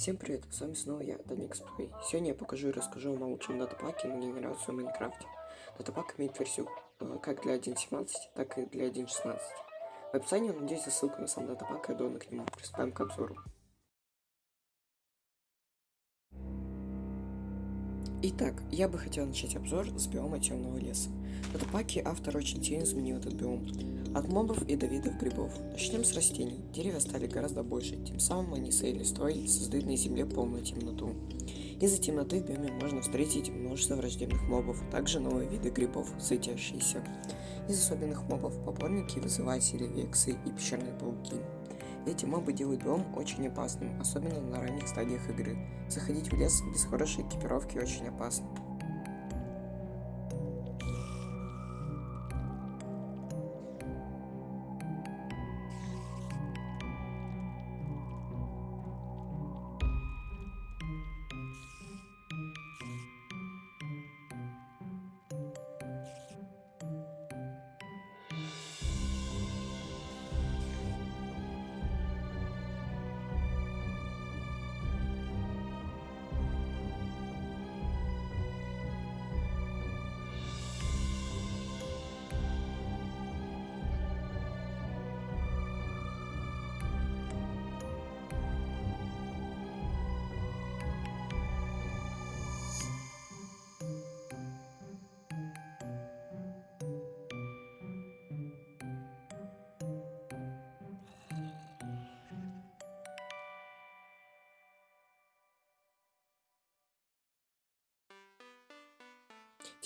Всем привет, с вами снова я, Даник Сплей. Сегодня я покажу и расскажу вам о лучшем датапаке на генерацию в Майнкрафте. Датапак имеет версию э, как для 1.17, так и для 1.16. В описании найдете ссылку на сам датапак и аддоны к нему. Приступаем к обзору. Итак, я бы хотел начать обзор с биома темного леса. В датапаке автор очень сильно изменил этот биом. От мобов и до видов грибов. Начнем с растений. Деревья стали гораздо больше, тем самым они своей листвой создают на земле полную темноту. Из-за темноты в биоме можно встретить множество враждебных мобов, также новые виды грибов, светящиеся. Из особенных мобов попорники, вызыватели, вексы и пещерные пауки. Эти мобы делают биом очень опасным, особенно на ранних стадиях игры. Заходить в лес без хорошей экипировки очень опасно.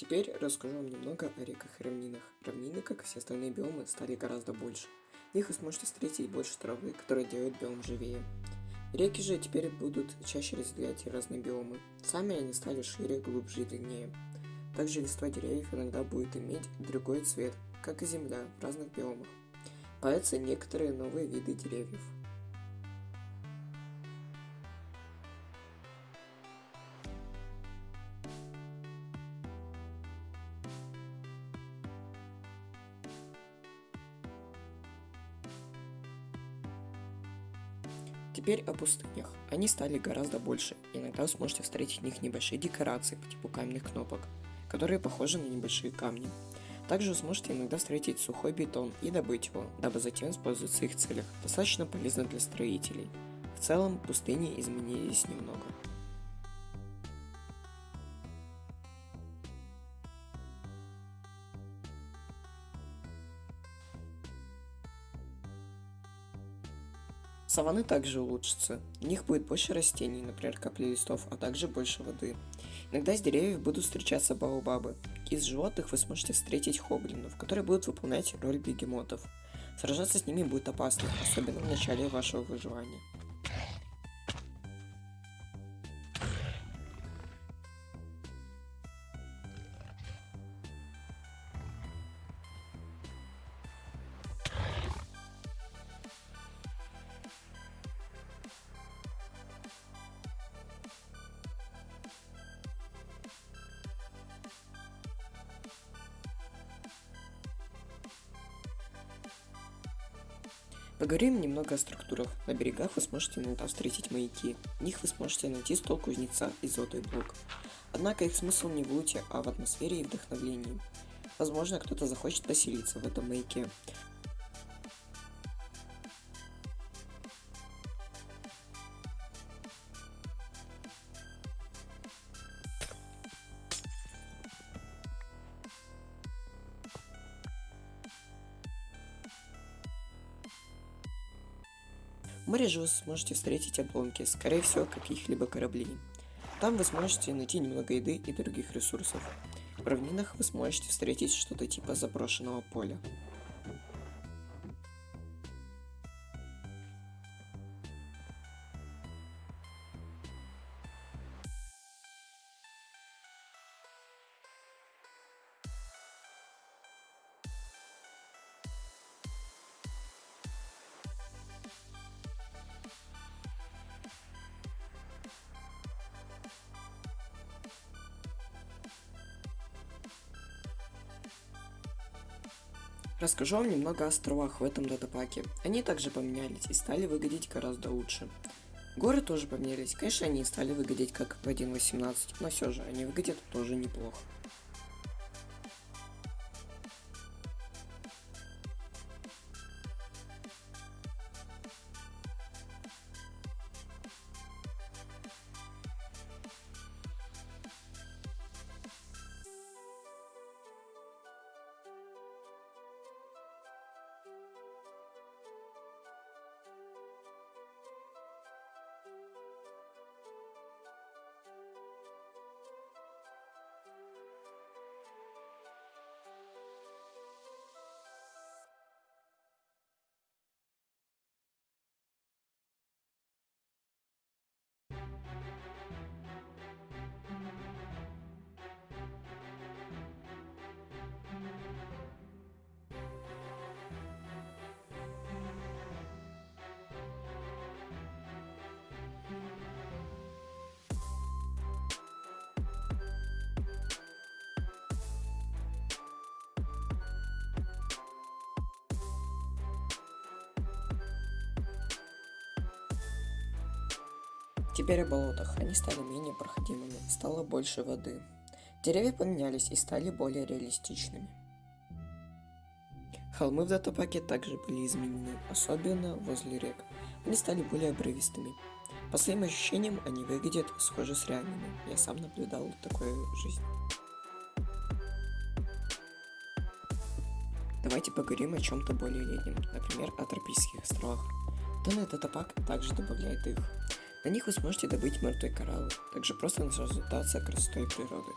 Теперь расскажу вам немного о реках и равнинах. Равнины, как и все остальные биомы, стали гораздо больше. В них вы сможете встретить больше травы, которая делает биом живее. Реки же теперь будут чаще разделять разные биомы. Сами они стали шире, глубже и длиннее. Также листва деревьев иногда будет иметь другой цвет, как и земля в разных биомах. Появятся некоторые новые виды деревьев. Теперь о пустынях. Они стали гораздо больше, иногда вы сможете встретить в них небольшие декорации по типу каменных кнопок, которые похожи на небольшие камни. Также вы сможете иногда встретить сухой бетон и добыть его, дабы затем использовать в своих целях, достаточно полезно для строителей. В целом, пустыни изменились немного. Саванны также улучшатся. В них будет больше растений, например, капли листов, а также больше воды. Иногда из деревьев будут встречаться баобабы. Из животных вы сможете встретить хоблинов, которые будут выполнять роль бегемотов. Сражаться с ними будет опасно, особенно в начале вашего выживания. Поговорим немного о структурах. На берегах вы сможете иногда встретить маяки. В них вы сможете найти стол кузнеца и золотой блок. Однако их смысл не в луте, а в атмосфере и вдохновлении. Возможно, кто-то захочет поселиться в этом маяке. В море же вы сможете встретить обломки, скорее всего, каких-либо кораблей. Там вы сможете найти немного еды и других ресурсов. В равнинах вы сможете встретить что-то типа заброшенного поля. Расскажу вам немного о островах в этом датапаке. Они также поменялись и стали выглядеть гораздо лучше. Горы тоже поменялись. Конечно, они стали выглядеть как в 1.18, но все же они выглядят тоже неплохо. Теперь о болотах. Они стали менее проходимыми, стало больше воды. Деревья поменялись и стали более реалистичными. Холмы в датапаке также были изменены, особенно возле рек. Они стали более обрывистыми. По своим ощущениям, они выглядят схожи с реальными. Я сам наблюдал такую жизнь. Давайте поговорим о чем-то более летнем, например, о тропических островах. Данный датапак также добавляет их. На них вы сможете добыть мертвые кораллы, также просто наслаждаться красотой природы.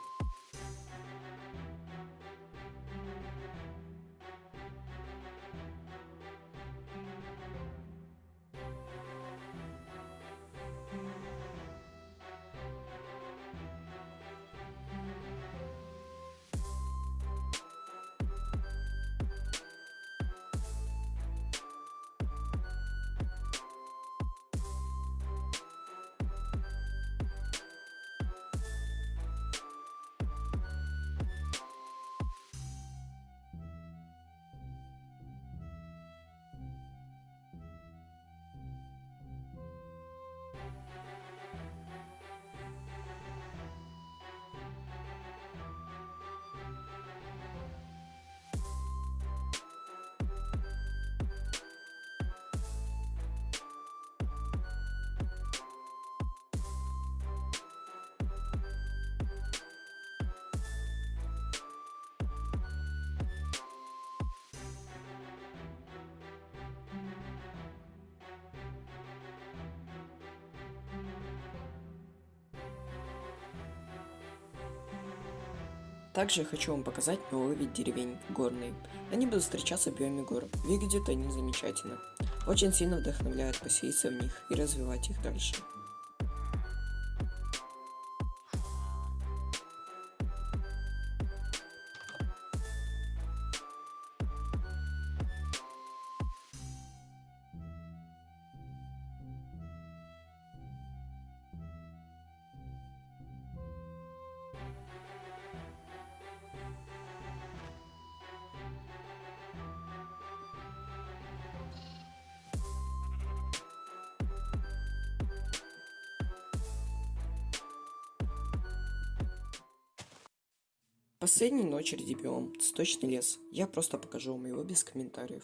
Также я хочу вам показать новый вид деревень, горные. Они будут встречаться в биоме гор. Выглядят они замечательно. Очень сильно вдохновляют поселиться в них и развивать их дальше. Последний очереди биом, цветочный лес. Я просто покажу вам его без комментариев.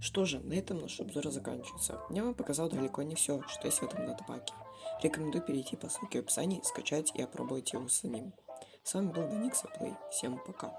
Что же, на этом наш обзор заканчивается. Я вам показал далеко не все, что есть в этом датапаке. Рекомендую перейти по ссылке в описании, скачать и опробовать его самим. С вами был Даникса Плей. Всем пока.